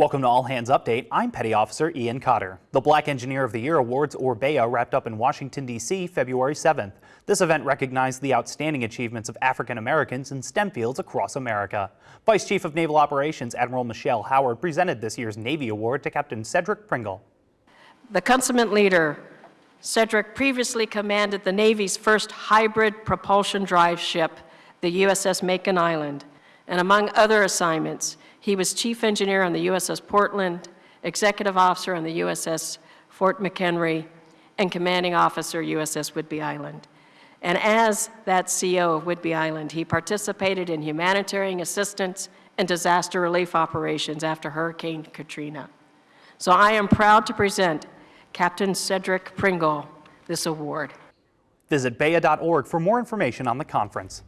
Welcome to All Hands Update. I'm Petty Officer Ian Cotter. The Black Engineer of the Year Awards, or BEA, wrapped up in Washington, D.C. February 7th. This event recognized the outstanding achievements of African Americans in STEM fields across America. Vice Chief of Naval Operations Admiral Michelle Howard presented this year's Navy Award to Captain Cedric Pringle. The consummate leader, Cedric previously commanded the Navy's first hybrid propulsion drive ship, the USS Makin Island, and among other assignments, he was chief engineer on the USS Portland, executive officer on the USS Fort McHenry, and commanding officer USS Whidbey Island. And as that CO of Whidbey Island, he participated in humanitarian assistance and disaster relief operations after Hurricane Katrina. So I am proud to present Captain Cedric Pringle this award. Visit BEA.org for more information on the conference.